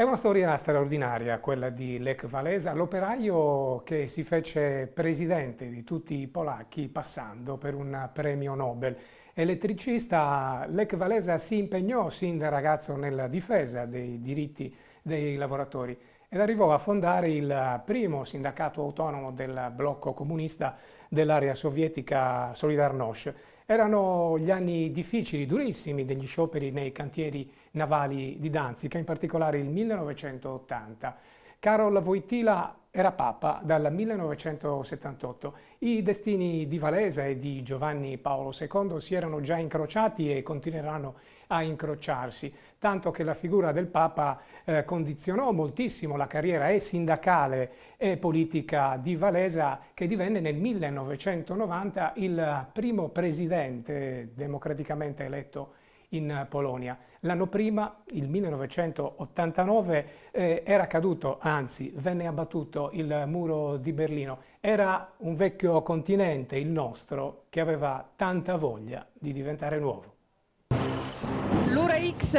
È una storia straordinaria quella di Lech Walesa, l'operaio che si fece presidente di tutti i polacchi passando per un premio Nobel. Elettricista, Lech Walesa si impegnò sin da ragazzo nella difesa dei diritti dei lavoratori ed arrivò a fondare il primo sindacato autonomo del blocco comunista dell'area sovietica Solidarnosc. Erano gli anni difficili, durissimi degli scioperi nei cantieri navali di Danzica, in particolare il 1980. Karol Wojtyla era Papa dal 1978. I destini di Valesa e di Giovanni Paolo II si erano già incrociati e continueranno a incrociarsi, tanto che la figura del Papa eh, condizionò moltissimo la carriera e sindacale e politica di Valesa, che divenne nel 1990 il primo presidente democraticamente eletto in Polonia. L'anno prima, il 1989, eh, era caduto, anzi venne abbattuto il muro di Berlino. Era un vecchio continente, il nostro, che aveva tanta voglia di diventare nuovo. L'Ura X